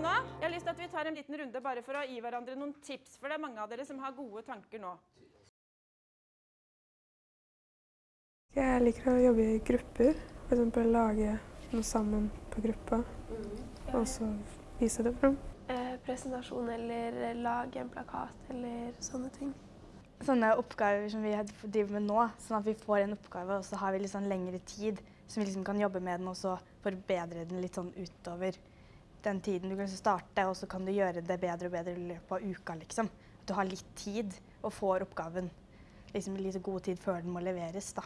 nå. Jeg har lyst til at vi tar en liten runde bare for å gi hverandre noen tips, for det er mange av dere som har gode tanker nå. Jeg liker å jobbe i grupper. F.eks. lage noe sammen på gruppa, og så vise det fram. Eh, presentasjon eller lage en plakat eller sånne ting. Sånne oppgaver som vi driver med nå, sånn at vi får en oppgave og så har vi litt sånn lengre tid, så vi liksom kan jobbe med den og så forbedre den litt sånn utover den tiden. Du kan liksom starte, og så kan du gjøre det bedre og bedre i løpet av uka, liksom. At du har litt tid og får oppgaven liksom litt god tid før den må leveres, da.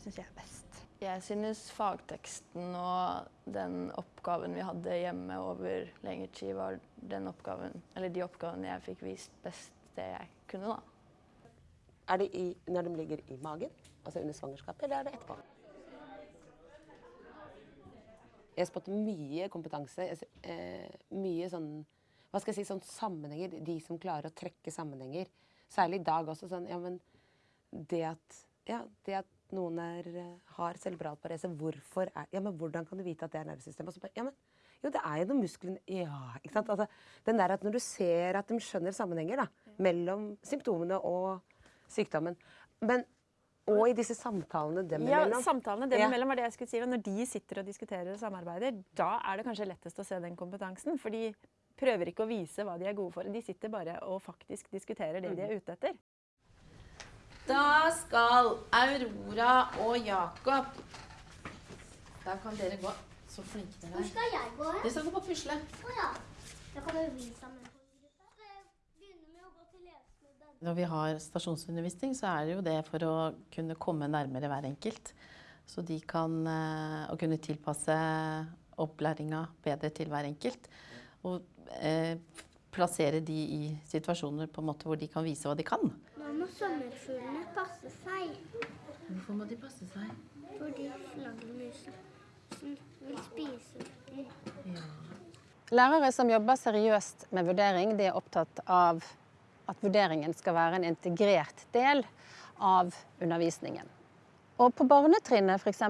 Syns jeg er best. Jeg synes fagteksten og den oppgaven vi hadde hjemme over lengre tid, var den oppgaven, eller de oppgavene jeg fikk vist best det jeg kunne, da. Er det i, når de ligger i magen, altså under svangerskapet, eller er det etterpå? Jeg spotter mye kompetanse, eh, mye sånn hva skal jeg si, sånn sammenhenger. De som klarer å trekke sammenhenger. Særlig i dag også. sånn, ja, men det at, ja, det at noen er, eh, har cerebral parese, hvorfor er, ja, men hvordan kan du vite at det er nervesystemet? Bare, ja, men, jo, det er jo noen muskler Ja, ikke sant? Altså, den der at når du ser at de skjønner sammenhenger da, mellom symptomene og sykdommen. Men, og i disse samtalene dem Ja, imellom. samtalene dem Ja. imellom var det jeg skulle si. og Når de sitter og diskuterer og samarbeider, da er det kanskje lettest å se den kompetansen. For de prøver ikke å vise hva de er gode for. De sitter bare og faktisk diskuterer det de er ute etter. Da skal Aurora og Jakob Da kan dere gå. Så flinke dere Hvor er. skal jeg gå? Dere skal gå på pusle. Å ja. Da kan vi sammen på en gruppe. Skal jeg begynne med å gå til leseklubben? Når vi har stasjonsundervisning, så er det jo det for å kunne komme nærmere hver enkelt. Så de kan eh, å kunne tilpasse opplæringa bedre til hver enkelt. Og eh, plassere de i situasjoner på en måte hvor de kan vise hva de kan. Nå må sommerfuglene passe seg, Hvorfor må de passe seg? fordi flaggermusen vil spise dem. Lærere som jobber seriøst med vurdering, de er opptatt av at vurderingen skal være en integrert del av undervisningen. Og på barnetrinnet f.eks.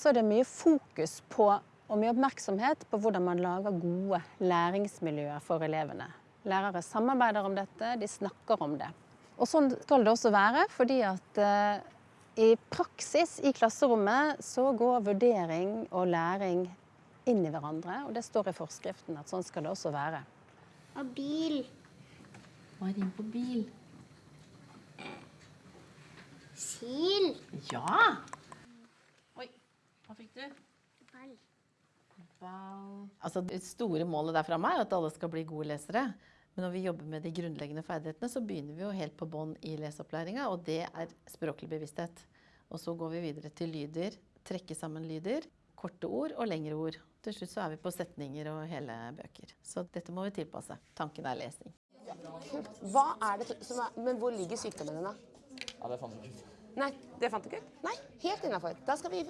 så er det mye fokus på og mye oppmerksomhet på hvordan man lager gode læringsmiljøer for elevene. Lærere samarbeider om dette, de snakker om det. Og sånn skal det også være, fordi at eh, i praksis i klasserommet så går vurdering og læring inn i hverandre, og det står i forskriften at sånn skal det også være. Og bil. Hva er inn på bil? Sil. Ja! Oi, hva fikk du? Ball. Ball. Altså, det store målet der framme er at alle skal bli gode lesere. Men når vi jobber med de grunnleggende ferdighetene, så begynner vi jo helt på bånn i leseopplæringa, og det er språklig bevissthet. Og så går vi videre til lyder, trekke sammen lyder, korte ord og lengre ord. Til slutt så er vi på setninger og hele bøker. Så dette må vi tilpasse. Tanken er lesing. Hva er det som er Men hvor ligger sykdommen din, da? Ja, det fant du ikke ut. Nei, det fant du ikke ut? Nei, helt innafor. Da skal vi,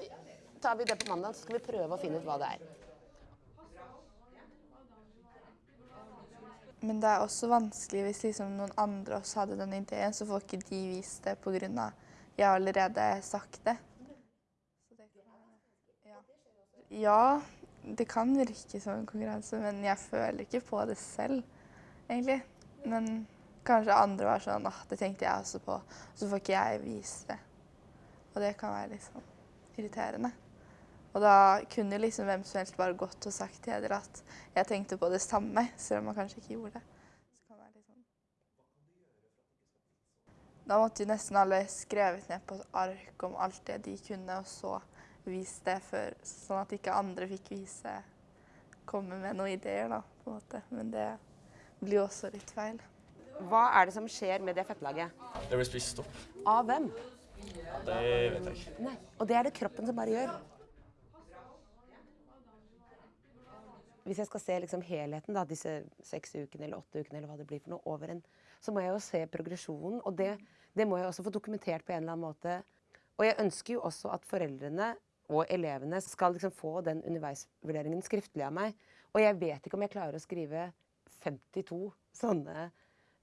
tar vi det på mandag, så skal vi prøve å finne ut hva det er. Men det er også vanskelig hvis liksom noen andre også hadde den ideen, så får ikke de vist det pga. jeg har allerede sagt det. Så det kan, ja. ja, det kan virke som en konkurranse, men jeg føler ikke på det selv, egentlig. Men kanskje andre var sånn at det tenkte jeg også på, så får ikke jeg vise det. Og det kan være litt sånn irriterende. Og da kunne liksom hvem som helst bare gått og sagt til Heder at jeg tenkte på det samme, selv om man kanskje ikke gjorde det. Sånn. Da måtte jo nesten alle skrevet ned på et ark om alt det de kunne, og så vist det før, sånn at ikke andre fikk vise komme med noen ideer, da, på en måte. Men det blir også litt feil. Hva er det som skjer med det fettlaget? Det blir spist opp. Av hvem? Det vet jeg ikke. Nei. Og det er det kroppen som bare gjør. Hvis jeg skal se liksom helheten, da, disse seks ukene eller åtte ukene, eller hva det blir for noe, over en, så må jeg jo se progresjonen. Og det, det må jeg også få dokumentert på en eller annen måte. Og jeg ønsker jo også at foreldrene og elevene skal liksom få den underveisvurderingen skriftlig av meg. Og jeg vet ikke om jeg klarer å skrive 52 sånne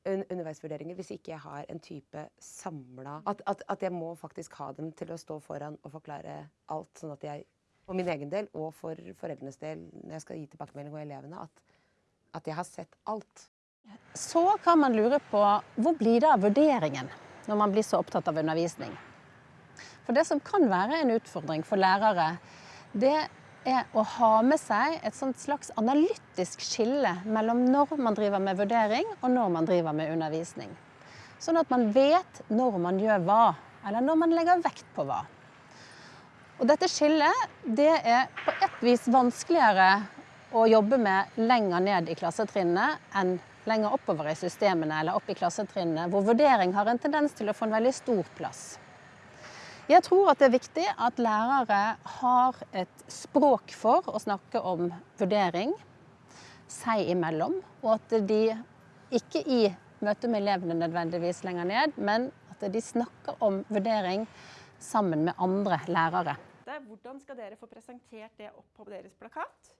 underveisvurderinger hvis ikke jeg har en type samla at, at, at jeg må faktisk ha dem til å stå foran og forklare alt, sånn at jeg for min egen del og for foreldrenes del når jeg skal gi tilbakemelding og elevene, at, at jeg har sett alt. Så kan man lure på hvor blir det av vurderingen når man blir så opptatt av undervisning? For det som kan være en utfordring for lærere, det er å ha med seg et slags analytisk skille mellom når man driver med vurdering og når man driver med undervisning. Sånn at man vet når man gjør hva, eller når man legger vekt på hva. Og dette skillet det er på et vis vanskeligere å jobbe med lenger ned i klassetrinnene enn lenger oppover i systemene eller opp i klassetrinnene, hvor vurdering har en tendens til å få en veldig stor plass. Jeg tror at det er viktig at lærere har et språk for å snakke om vurdering seg imellom, og at de ikke i møte med elevene nødvendigvis lenger ned, men at de snakker om vurdering sammen med andre lærere. Hvordan skal dere få presentert det opp på deres plakat?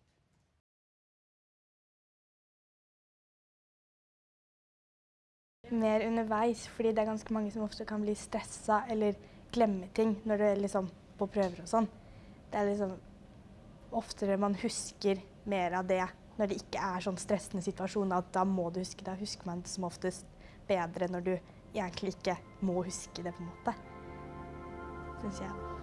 Mer underveis, fordi det er ganske mange som ofte kan bli stressa eller glemme ting når du er liksom på prøver og sånn. Det er liksom oftere man husker mer av det når det ikke er sånn stressende situasjon, at da må du huske det. Da husker man det som oftest bedre når du egentlig ikke må huske det, på en måte. Syns jeg.